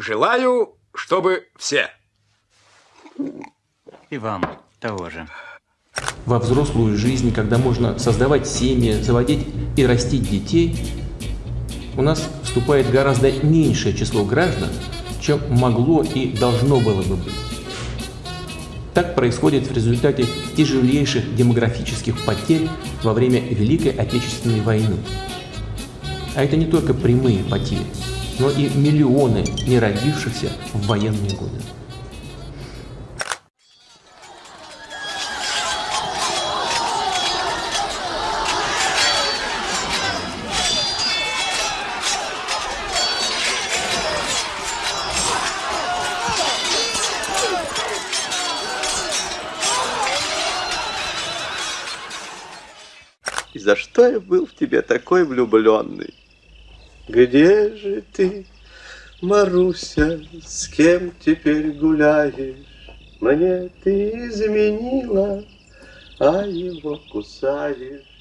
Желаю, чтобы все. И вам того же. Во взрослую жизнь, когда можно создавать семьи, заводить и растить детей, у нас вступает гораздо меньшее число граждан, чем могло и должно было бы быть. Так происходит в результате тяжелейших демографических потерь во время Великой Отечественной войны. А это не только прямые потери, но и миллионы не родившихся в военные годы. За что я был в тебе такой влюбленный? Где же ты, Маруся, с кем теперь гуляешь? Мне ты изменила, а его кусаешь.